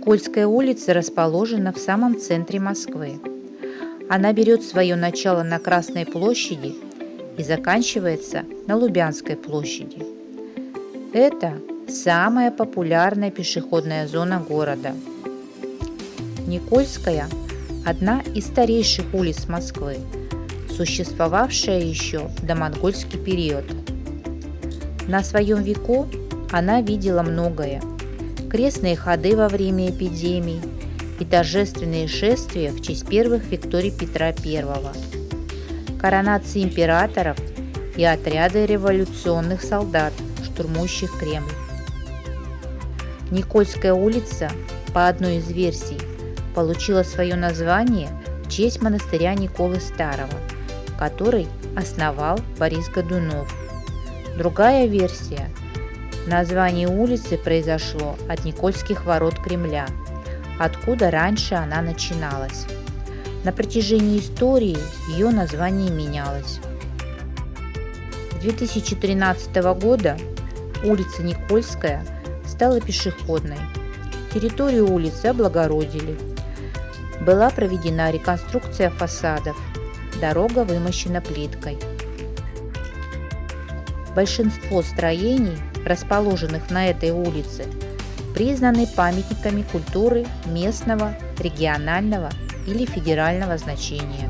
Никольская улица расположена в самом центре Москвы. Она берет свое начало на Красной площади и заканчивается на Лубянской площади. Это самая популярная пешеходная зона города. Никольская – одна из старейших улиц Москвы, существовавшая еще до монгольский период. На своем веку она видела многое. Крестные ходы во время эпидемий и торжественные шествия в честь первых Викторий Петра I, коронации императоров и отряды революционных солдат, штурмующих Кремль. Никольская улица, по одной из версий, получила свое название в честь монастыря Николы Старого, который основал Борис Годунов. Другая версия – название улицы произошло от Никольских ворот Кремля, откуда раньше она начиналась. На протяжении истории ее название менялось. С 2013 года улица Никольская – стала пешеходной. Территорию улицы облагородили. Была проведена реконструкция фасадов. Дорога вымощена плиткой. Большинство строений, расположенных на этой улице, признаны памятниками культуры местного, регионального или федерального значения.